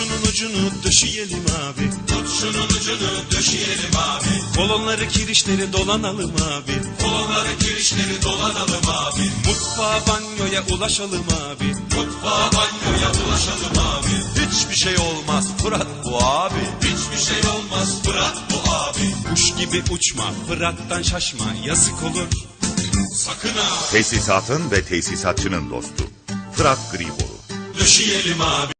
şunun ucunu döşeyelim abi. Tut şunun ucunu döşeyelim abi. Kolonları kirişleri dolanalım abi. Kolonları kirişleri dolanalım abi. Mutfağa banyoya ulaşalım abi. Mutfağa banyoya ulaşalım abi. Hiçbir şey olmaz Fırat bu abi. Hiçbir şey olmaz Fırat bu abi. Kuş gibi uçma Fırat'tan şaşma yazık olur. Sakın ha Tesisatın ve tesisatçının dostu. Fırat Griboru. döşeyelim abi.